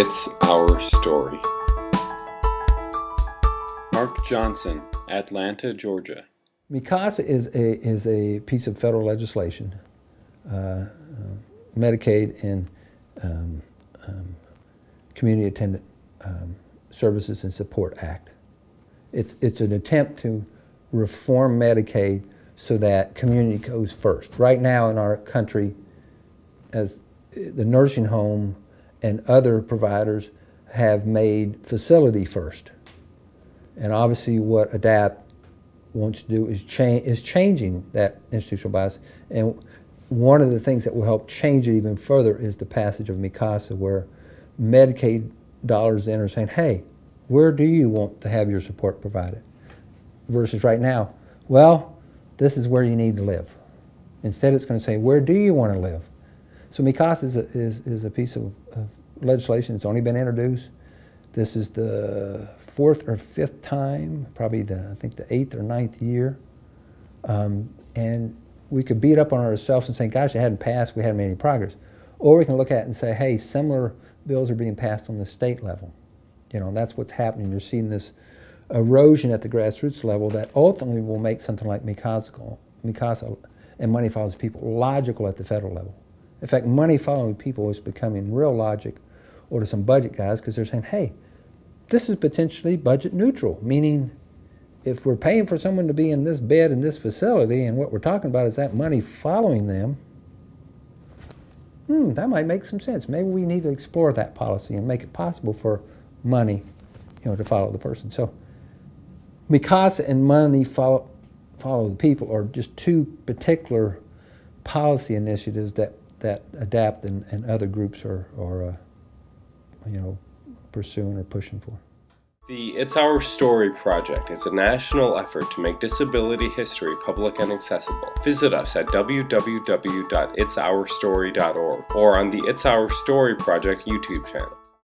It's Our Story. Mark Johnson, Atlanta, Georgia. MICASA is a, is a piece of federal legislation, uh, uh, Medicaid and um, um, Community Attendant um, Services and Support Act. It's, it's an attempt to reform Medicaid so that community goes first. Right now in our country, as the nursing home and other providers have made facility first. And obviously what ADAPT wants to do is, change, is changing that institutional bias. And one of the things that will help change it even further is the passage of MICASA where Medicaid dollars in are saying, hey, where do you want to have your support provided? Versus right now, well, this is where you need to live. Instead, it's going to say, where do you want to live? So MICASA is a, is, is a piece of, of legislation that's only been introduced. This is the fourth or fifth time, probably the, I think the eighth or ninth year. Um, and we could beat up on ourselves and say, gosh, it hadn't passed, we hadn't made any progress. Or we can look at it and say, hey, similar bills are being passed on the state level. You know, that's what's happening. You're seeing this erosion at the grassroots level that ultimately will make something like MICASA and money follows people logical at the federal level. In fact, money following people is becoming real logic or to some budget guys because they're saying, hey, this is potentially budget neutral, meaning if we're paying for someone to be in this bed in this facility and what we're talking about is that money following them, hmm, that might make some sense. Maybe we need to explore that policy and make it possible for money you know, to follow the person. So MICASA and money follow, follow the people are just two particular policy initiatives that, that ADAPT and, and other groups are, are uh, you know, pursuing or pushing for. The It's Our Story project is a national effort to make disability history public and accessible. Visit us at www.itsourstory.org or on the It's Our Story project YouTube channel.